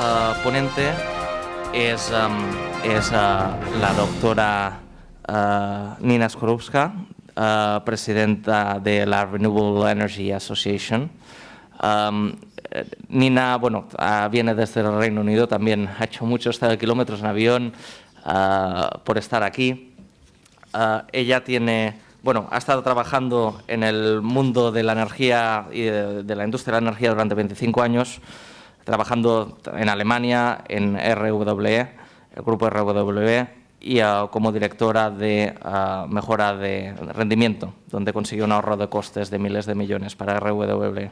eh, ponente es, em, eh, la doctora eh, Nina Skorupska, presidenta de la Renewable Energy Association. Em, Nina, bueno, viene desde el Reino Unido, también ha hecho muchos kilómetros en avión por estar aquí. Ella tiene, bueno, ha estado trabajando en el mundo de la energía y de la industria de la energía durante 25 años, trabajando en Alemania, en RWE, el grupo RWE, y uh, como directora de uh, mejora de rendimiento, donde consiguió un ahorro de costes de miles de millones para RWE.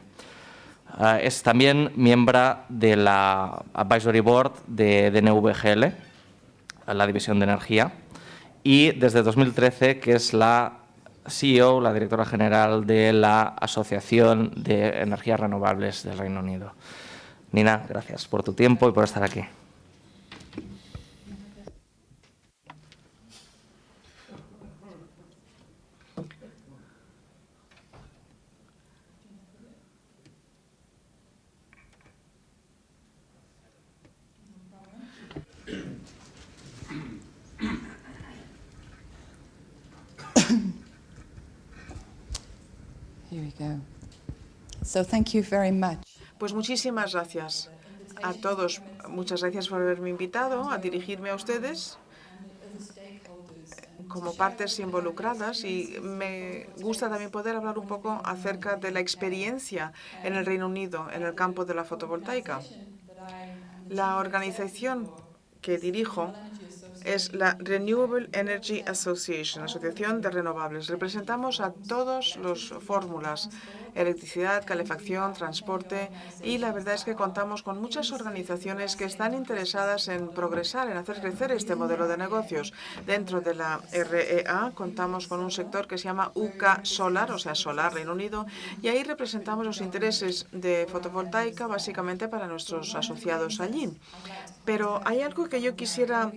Uh, es también miembro de la Advisory Board de, de NVGL, la división de energía, y desde 2013 que es la CEO, la directora general de la Asociación de Energías Renovables del Reino Unido. Nina, gracias por tu tiempo y por estar aquí. Here we go. So thank you very much. Pues muchísimas gracias a todos. Muchas gracias por haberme invitado a dirigirme a ustedes como partes involucradas y me gusta también poder hablar un poco acerca de la experiencia en el Reino Unido en el campo de la fotovoltaica. La organización que dirijo es la Renewable Energy Association, Asociación de Renovables. Representamos a todas las fórmulas, electricidad, calefacción, transporte, y la verdad es que contamos con muchas organizaciones que están interesadas en progresar, en hacer crecer este modelo de negocios. Dentro de la REA contamos con un sector que se llama UK Solar, o sea, Solar Reino Unido, y ahí representamos los intereses de fotovoltaica básicamente para nuestros asociados allí. Pero hay algo que yo quisiera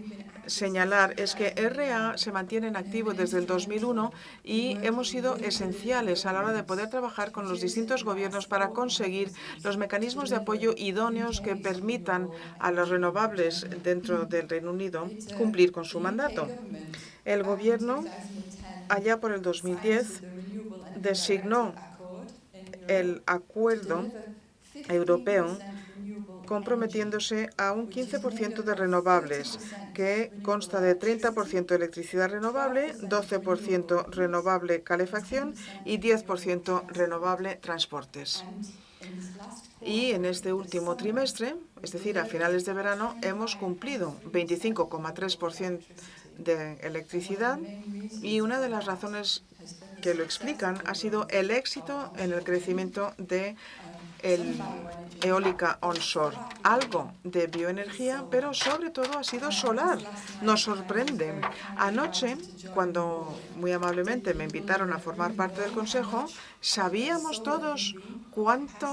señalar es que RA se mantiene en activo desde el 2001 y hemos sido esenciales a la hora de poder trabajar con los distintos gobiernos para conseguir los mecanismos de apoyo idóneos que permitan a los renovables dentro del Reino Unido cumplir con su mandato. El gobierno, allá por el 2010, designó el acuerdo europeo comprometiéndose a un 15% de renovables, que consta de 30% de electricidad renovable, 12% renovable calefacción y 10% renovable transportes. Y en este último trimestre, es decir, a finales de verano, hemos cumplido 25,3% de electricidad y una de las razones que lo explican ha sido el éxito en el crecimiento de el eólica onshore, algo de bioenergía, pero sobre todo ha sido solar. Nos sorprende. Anoche, cuando muy amablemente me invitaron a formar parte del Consejo, sabíamos todos cuánto,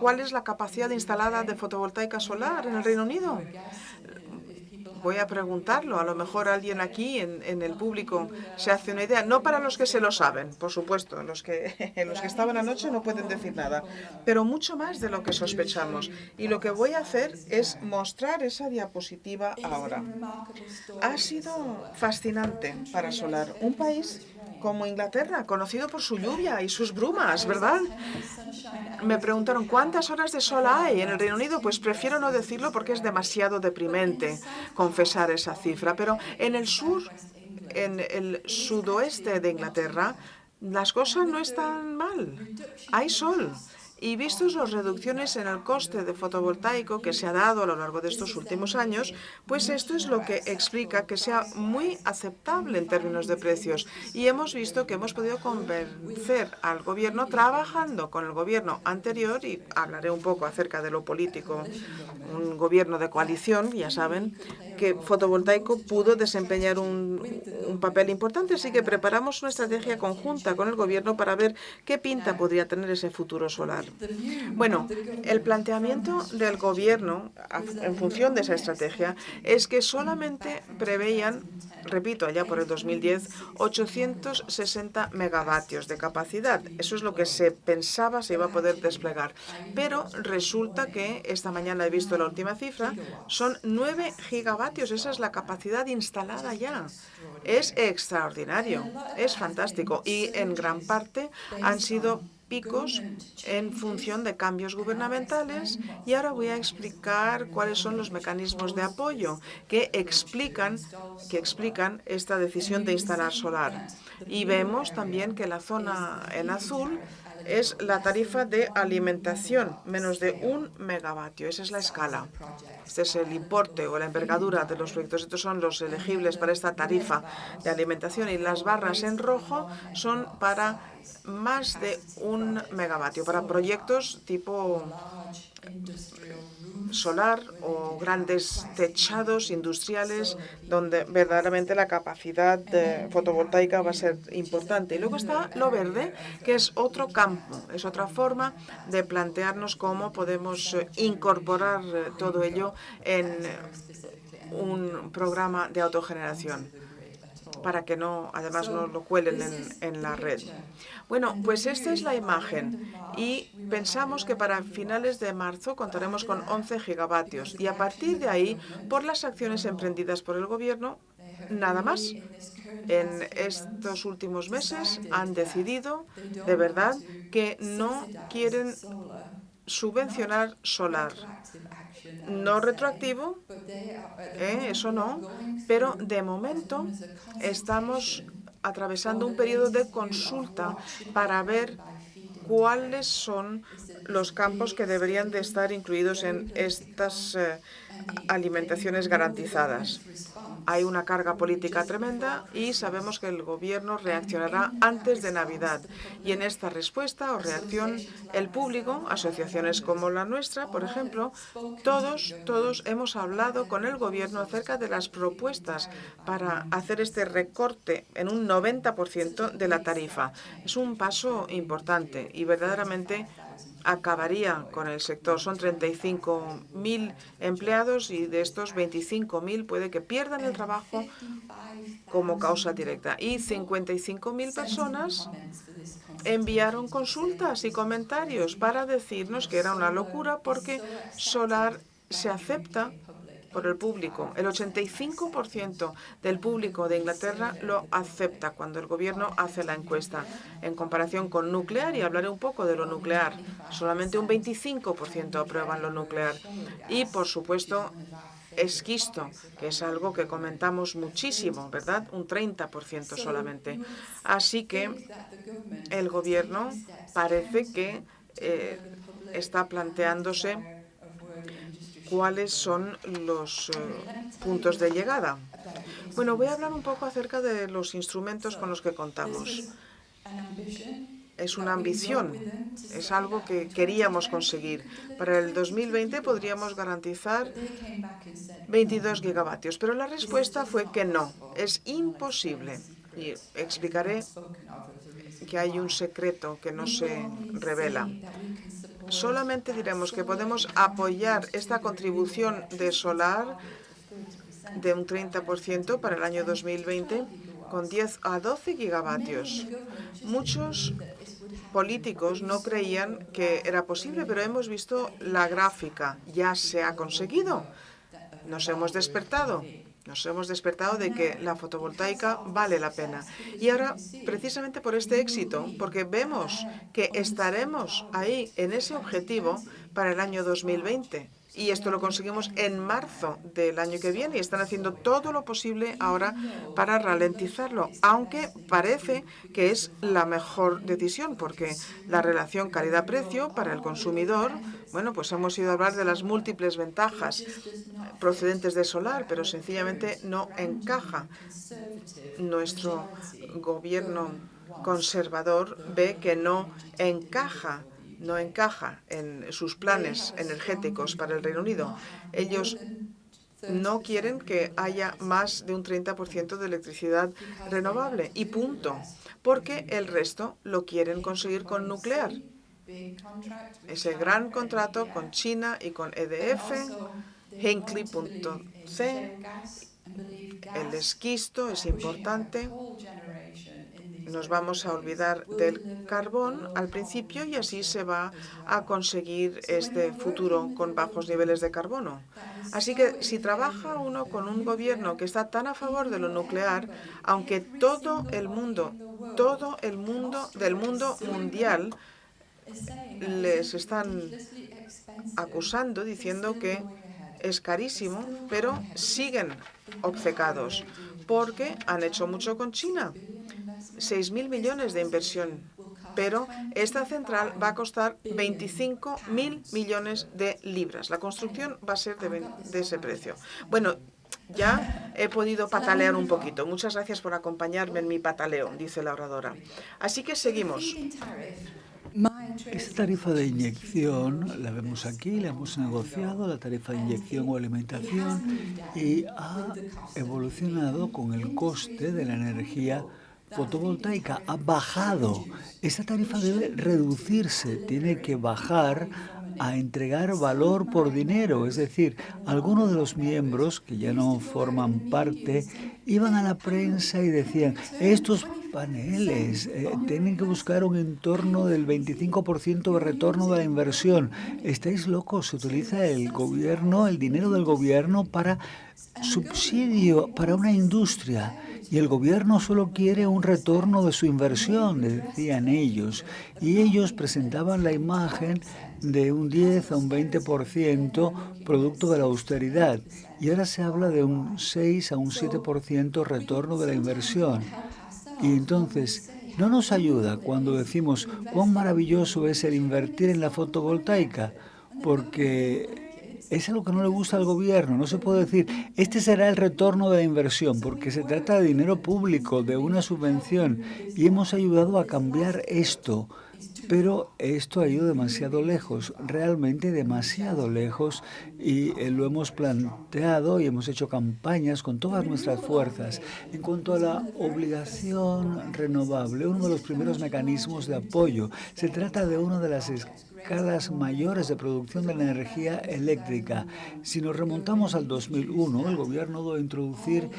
cuál es la capacidad instalada de fotovoltaica solar en el Reino Unido voy a preguntarlo. A lo mejor alguien aquí en, el público se hace una idea. No para los que se lo saben, por supuesto. Los que, los que estaban anoche no pueden decir nada. Pero mucho más de lo que sospechamos. Y lo que voy a hacer es mostrar esa diapositiva ahora. Ha sido fascinante para Solar. Un país como Inglaterra, conocido por su lluvia y sus brumas, ¿verdad? Me preguntaron, ¿cuántas horas de sol hay en el Reino Unido? Pues prefiero no decirlo porque es demasiado deprimente confesar esa cifra. Pero en el sur, en el sudoeste de Inglaterra, las cosas no están mal. Hay sol. Y vistos las reducciones en el coste de fotovoltaico que se ha dado a lo largo de estos últimos años, pues esto es lo que explica que sea muy aceptable en términos de precios. Y hemos visto que hemos podido convencer al gobierno trabajando con el gobierno anterior, y hablaré un poco acerca de lo político, un gobierno de coalición, ya saben, que fotovoltaico pudo desempeñar un, un papel importante. Así que preparamos una estrategia conjunta con el gobierno para ver qué pinta podría tener ese futuro solar. Bueno, el planteamiento del gobierno en función de esa estrategia es que solamente preveían, repito, allá por el 2010, 860 megavatios de capacidad. Eso es lo que se pensaba se iba a poder desplegar. Pero resulta que esta mañana he visto la última cifra, son 9 gigavatios. Esa es la capacidad instalada ya. Es extraordinario, es fantástico y en gran parte han sido picos en función de cambios gubernamentales y ahora voy a explicar cuáles son los mecanismos de apoyo que explican, que explican esta decisión de instalar solar. Y vemos también que la zona en azul es la tarifa de alimentación, menos de un megavatio. Esa es la escala. Este es el importe o la envergadura de los proyectos. Estos son los elegibles para esta tarifa de alimentación y las barras en rojo son para más de un megavatio, para proyectos tipo solar o grandes techados industriales donde verdaderamente la capacidad fotovoltaica va a ser importante. Y luego está lo verde, que es otro campo, es otra forma de plantearnos cómo podemos eh, incorporar eh, todo ello en un programa de autogeneración para que no, además no lo cuelen en, la red. Bueno, pues esta es la imagen y pensamos que para finales de marzo contaremos con 11 gigavatios y a partir de ahí, por las acciones emprendidas por el Gobierno, nada más. En estos últimos meses han decidido, de verdad, que no quieren subvencionar solar. No retroactivo, ¿eh? eso no, pero de momento estamos atravesando un periodo de consulta para ver cuáles son los campos que deberían de estar incluidos en estas eh, alimentaciones garantizadas. Hay una carga política tremenda y sabemos que el Gobierno reaccionará antes de Navidad. Y en esta respuesta o reacción, el público, asociaciones como la nuestra, por ejemplo, todos, todos hemos hablado con el Gobierno acerca de las propuestas para hacer este recorte en un 90% de la tarifa. Es un paso importante y verdaderamente acabaría con el sector. Son 35.000 empleados y de estos 25.000 puede que pierdan el trabajo como causa directa. Y 55.000 personas enviaron consultas y comentarios para decirnos que era una locura porque Solar se acepta por el público. El 85% del público de Inglaterra lo acepta cuando el gobierno hace la encuesta. En comparación con nuclear, y hablaré un poco de lo nuclear, solamente un 25% aprueban lo nuclear. Y, por supuesto, esquisto, que es algo que comentamos muchísimo, ¿verdad? Un 30% solamente. Así que el gobierno parece que eh, está planteándose cuáles son los eh, puntos de llegada. Bueno, voy a hablar un poco acerca de los instrumentos con los que contamos. Es una ambición, es algo que queríamos conseguir. Para el 2020 podríamos garantizar 22 gigavatios, pero la respuesta fue que no, es imposible. Y explicaré que hay un secreto que no se revela solamente diremos que podemos apoyar esta contribución de solar de un 30% para el año 2020 con 10 a 12 gigavatios. Muchos políticos no creían que era posible, pero hemos visto la gráfica. Ya se ha conseguido. Nos hemos despertado. Nos hemos despertado de que la fotovoltaica vale la pena. Y ahora, precisamente por este éxito, porque vemos que estaremos ahí en ese objetivo para el año 2020, y esto lo conseguimos en marzo del año que viene y están haciendo todo lo posible ahora para ralentizarlo, aunque parece que es la mejor decisión porque la relación calidad-precio para el consumidor, bueno, pues hemos ido a hablar de las múltiples ventajas procedentes de solar, pero sencillamente no encaja. Nuestro gobierno conservador ve que no encaja no encaja en sus planes energéticos para el Reino Unido. Ellos no quieren que haya más de un 30% de electricidad renovable y punto, porque el resto lo quieren conseguir con nuclear. ese gran contrato con China y con EDF, Hinkley.c, el esquisto es importante. Nos vamos a olvidar del carbón al principio y así se va a conseguir este futuro con bajos niveles de carbono. Así que si trabaja uno con un gobierno que está tan a favor de lo nuclear, aunque todo el mundo, todo el mundo del mundo mundial les están acusando diciendo que es carísimo, pero siguen obcecados porque han hecho mucho con China. 6.000 millones de inversión, pero esta central va a costar 25.000 millones de libras. La construcción va a ser de, ese precio. Bueno, ya he podido patalear un poquito. Muchas gracias por acompañarme en mi pataleo, dice la oradora. Así que seguimos. Esta tarifa de inyección la vemos aquí, la hemos negociado, la tarifa de inyección o alimentación, y ha evolucionado con el coste de la energía fotovoltaica. Ha bajado. Esta tarifa debe reducirse, tiene que bajar a entregar valor por dinero. Es decir, algunos de los miembros que ya no forman parte iban a la prensa y decían, estos paneles eh, tienen que buscar un entorno del 25% de retorno de la inversión. Estáis locos, se utiliza el gobierno, el dinero del gobierno para subsidio para una industria y el gobierno solo quiere un retorno de su inversión, decían ellos. Y ellos presentaban la imagen de un 10 a un 20% producto de la austeridad. Y ahora se habla de un 6 a un 7% retorno de la inversión. Y entonces, no nos ayuda cuando decimos cuán maravilloso es el invertir en la fotovoltaica, porque es algo que no le gusta al gobierno. No se puede decir, este será el retorno de la inversión, porque se trata de dinero público, de una subvención, y hemos ayudado a cambiar esto. Pero esto ha ido demasiado lejos, realmente demasiado lejos, y eh, lo hemos planteado y hemos hecho campañas con todas nuestras fuerzas. En cuanto a la obligación renovable, uno de los primeros mecanismos de apoyo, se trata de una de las escalas mayores de producción de la energía eléctrica. Si nos remontamos al 2001, el gobierno debe introducir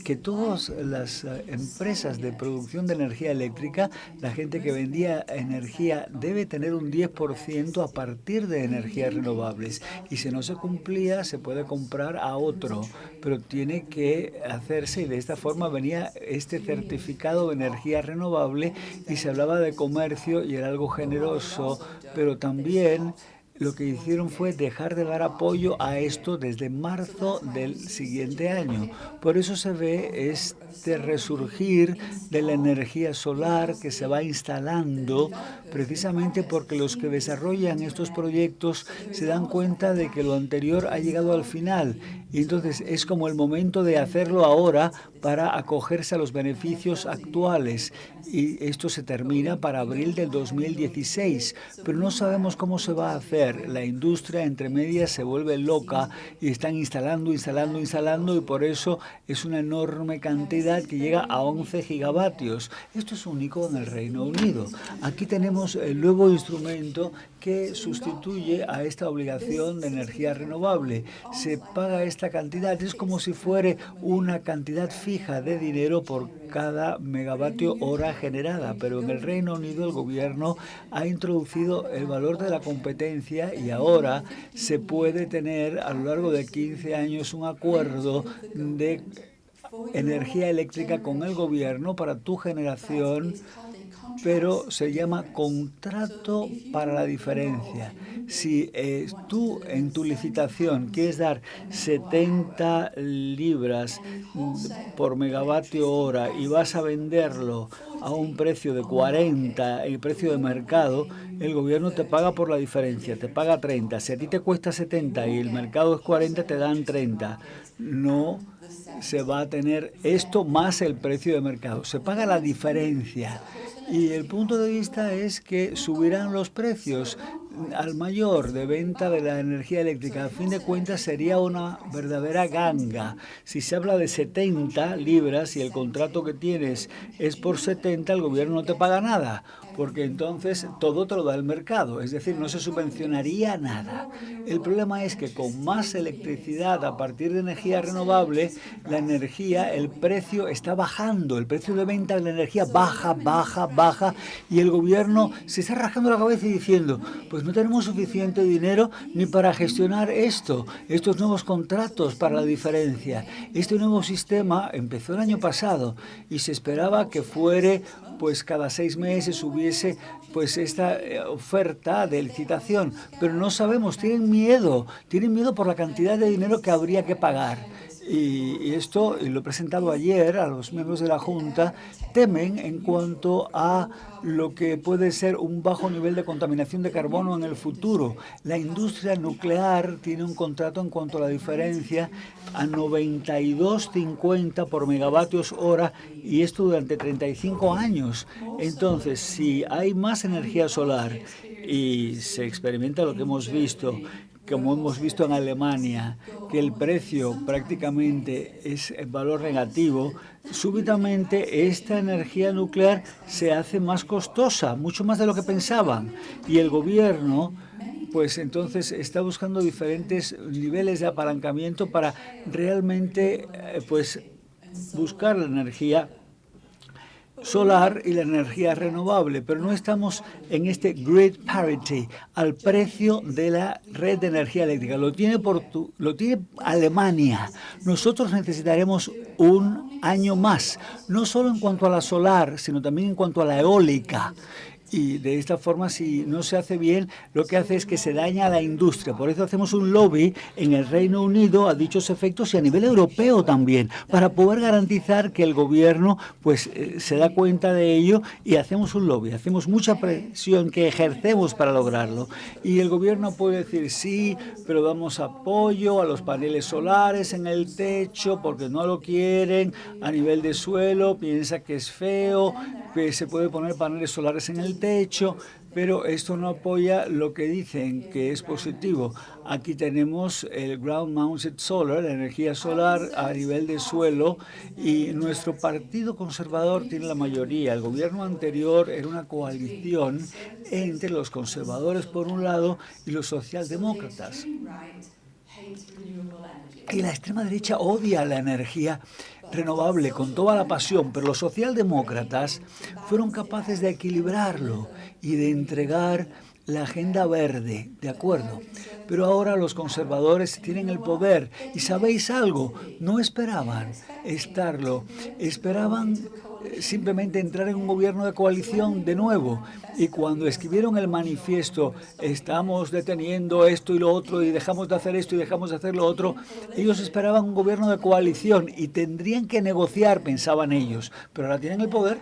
que todas las eh, empresas de producción de energía eléctrica, la gente que vendía energía debe tener un 10% a partir de energías renovables. Y si no se cumplía, se puede comprar a otro, pero tiene que hacerse y de esta forma venía este certificado de energía renovable y se hablaba de comercio y era algo generoso, pero también lo que hicieron fue dejar de dar apoyo a esto desde marzo del siguiente año. Por eso se ve este resurgir de la energía solar que se va instalando precisamente porque los que desarrollan estos proyectos se dan cuenta de que lo anterior ha llegado al final y entonces es como el momento de hacerlo ahora para acogerse a los beneficios actuales. Y esto se termina para abril del 2016, pero no sabemos cómo se va a hacer. La industria entre medias se vuelve loca y están instalando, instalando, instalando y por eso es una enorme cantidad que llega a 11 gigavatios. Esto es único en el Reino Unido. Aquí tenemos el nuevo instrumento que sustituye a esta obligación de energía renovable. Se paga esta cantidad, es como si fuera una cantidad fija de dinero por cada megavatio hora generada, pero en el Reino Unido el gobierno ha introducido el valor de la competencia y ahora se puede tener a lo largo de 15 años un acuerdo de energía eléctrica con el gobierno para tu generación pero se llama contrato para la diferencia. Si eh, tú en tu licitación quieres dar 70 libras por megavatio hora y vas a venderlo a un precio de 40, el precio de mercado, el gobierno te paga por la diferencia, te paga 30. Si a ti te cuesta 70 y el mercado es 40, te dan 30. No se va a tener esto más el precio de mercado. Se paga la diferencia. Y el punto de vista es que subirán los precios al mayor de venta de la energía eléctrica. A fin de cuentas sería una verdadera ganga. Si se habla de 70 libras y el contrato que tienes es por 70, el gobierno no te paga nada. Porque entonces todo te lo da el mercado, es decir, no se subvencionaría nada. El problema es que con más electricidad a partir de energía renovable, la energía, el precio está bajando, el precio de venta de la energía baja, baja, baja, y el gobierno se está rajando la cabeza y diciendo, pues no tenemos suficiente dinero ni para gestionar esto, estos nuevos contratos para la diferencia. Este nuevo sistema empezó el año pasado y se esperaba que fuere pues cada seis meses hubiese pues esta eh, oferta de licitación, pero no sabemos, tienen miedo, tienen miedo por la cantidad de dinero que habría que pagar. Y, esto lo he presentado ayer a los miembros de la Junta, temen en cuanto a lo que puede ser un bajo nivel de contaminación de carbono en el futuro. La industria nuclear tiene un contrato en cuanto a la diferencia a 92.50 por megavatios hora y esto durante 35 años. Entonces, si hay más energía solar y se experimenta lo que hemos visto, como hemos visto en Alemania, que el precio prácticamente es el valor negativo, súbitamente esta energía nuclear se hace más costosa, mucho más de lo que pensaban. Y el gobierno pues entonces está buscando diferentes niveles de apalancamiento para realmente eh, pues buscar la energía solar y la energía renovable, pero no estamos en este grid parity, al precio de la red de energía eléctrica. Lo tiene, Portu lo tiene Alemania. Nosotros necesitaremos un año más, no solo en cuanto a la solar, sino también en cuanto a la eólica y de esta forma si no se hace bien lo que hace es que se daña a la industria. Por eso hacemos un lobby en el Reino Unido a dichos efectos y a nivel europeo también para poder garantizar que el gobierno pues eh, se da cuenta de ello y hacemos un lobby, hacemos mucha presión que ejercemos para lograrlo y el gobierno puede decir sí, pero damos apoyo a los paneles solares en el techo porque no lo quieren a nivel de suelo, piensa que es feo, se puede poner paneles solares en el techo, pero esto no apoya lo que dicen que es positivo. Aquí tenemos el Ground Mounted Solar, la energía solar a nivel de suelo, y nuestro partido conservador tiene la mayoría. El gobierno anterior era una coalición entre los conservadores por un lado y los socialdemócratas. Y la extrema derecha odia la energía renovable con toda la pasión, pero los socialdemócratas fueron capaces de equilibrarlo y de entregar la agenda verde, ¿de acuerdo? Pero ahora los conservadores tienen el poder y ¿sabéis algo? No esperaban estarlo, esperaban simplemente entrar en un gobierno de coalición de nuevo. Y cuando escribieron el manifiesto, estamos deteniendo esto y lo otro, y dejamos de hacer esto y dejamos de hacer lo otro, ellos esperaban un gobierno de coalición y tendrían que negociar, pensaban ellos. Pero ahora tienen el poder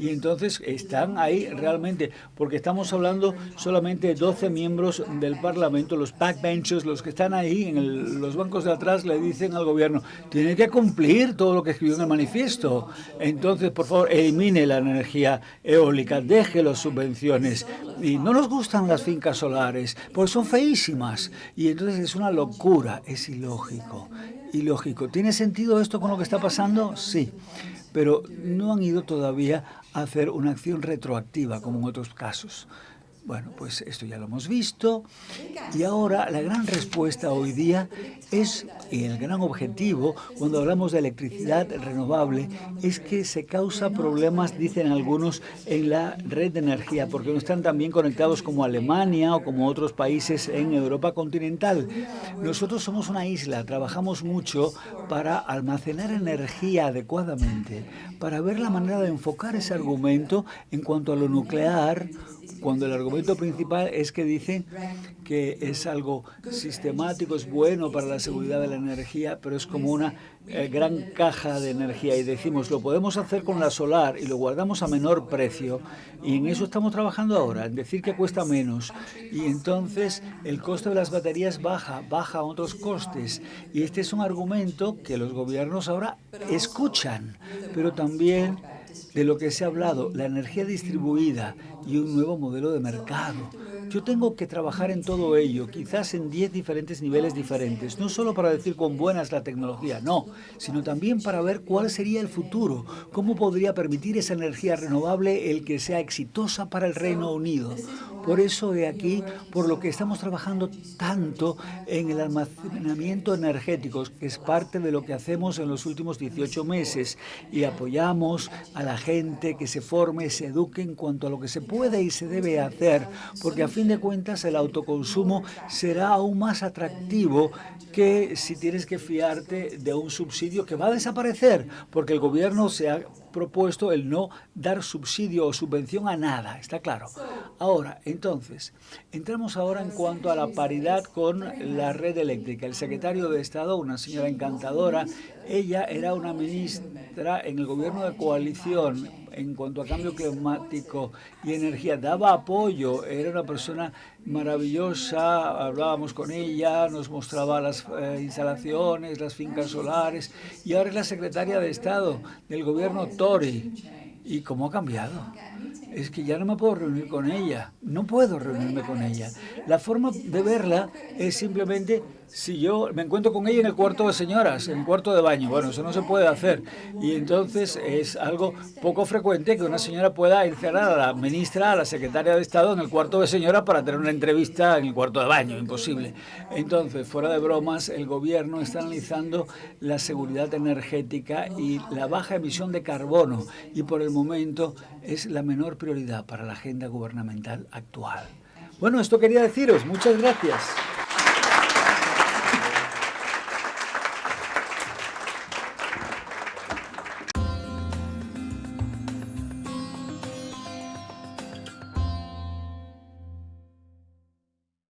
y entonces están ahí realmente, porque estamos hablando solamente de 12 miembros del Parlamento, los backbenchers, los que están ahí en los bancos de atrás, le dicen al gobierno, tiene que cumplir todo lo que escribió en el manifiesto. Entonces, por favor, elimine la energía eólica, deje las subvenciones. Y no nos gustan las fincas solares, porque son feísimas. Y entonces es una locura, es ilógico. Ilógico. ¿Tiene sentido esto con lo que está pasando? Sí pero no han ido todavía a hacer una acción retroactiva como en otros casos. Bueno, pues esto ya lo hemos visto y ahora la gran respuesta hoy día es, y el gran objetivo cuando hablamos de electricidad renovable, es que se causa problemas, dicen algunos, en la red de energía, porque no están tan bien conectados como Alemania o como otros países en Europa continental. Nosotros somos una isla, trabajamos mucho para almacenar energía adecuadamente, para ver la manera de enfocar ese argumento en cuanto a lo nuclear cuando el argumento principal es que dicen que es algo sistemático, es bueno para la seguridad de la energía, pero es como una eh, gran caja de energía. Y decimos, lo podemos hacer con la solar y lo guardamos a menor precio y en eso estamos trabajando ahora, en decir que cuesta menos y entonces el coste de las baterías baja, baja otros costes. Y este es un argumento que los gobiernos ahora escuchan, pero también de lo que se ha hablado, la energía distribuida y un nuevo modelo de mercado. Yo tengo que trabajar en todo ello, quizás en 10 diferentes niveles diferentes, no solo para decir con buena es la tecnología, no, sino también para ver cuál sería el futuro, cómo podría permitir esa energía renovable el que sea exitosa para el Reino Unido. Por eso de aquí, por lo que estamos trabajando tanto en el almacenamiento energético, que es parte de lo que hacemos en los últimos 18 meses, y apoyamos a la gente que se forme, se eduque en cuanto a lo que se puede y se debe hacer, porque a fin de cuentas el autoconsumo será aún más atractivo que si tienes que fiarte de un subsidio que va a desaparecer, porque el gobierno se ha propuesto el no dar subsidio o subvención a nada, está claro. Ahora, entonces, entramos ahora en cuanto a la paridad con la red eléctrica. El secretario de Estado, una señora encantadora, ella era una ministra en el gobierno de coalición en cuanto a cambio climático y energía, daba apoyo, era una persona maravillosa, hablábamos con ella, nos mostraba las eh, instalaciones, las fincas solares, y ahora es la secretaria de Estado del gobierno Tory. ¿Y cómo ha cambiado? Es que ya no me puedo reunir con ella, no puedo reunirme con ella. La forma de verla es simplemente si yo me encuentro con ella en el cuarto de señoras, en el cuarto de baño, bueno, eso no se puede hacer. Y entonces es algo poco frecuente que una señora pueda encerrar a la ministra, a la secretaria de Estado en el cuarto de señoras para tener una entrevista en el cuarto de baño, imposible. Entonces, fuera de bromas, el gobierno está analizando la seguridad energética y la baja emisión de carbono y por el momento es la menor prioridad para la agenda gubernamental actual. Bueno, esto quería deciros. Muchas gracias.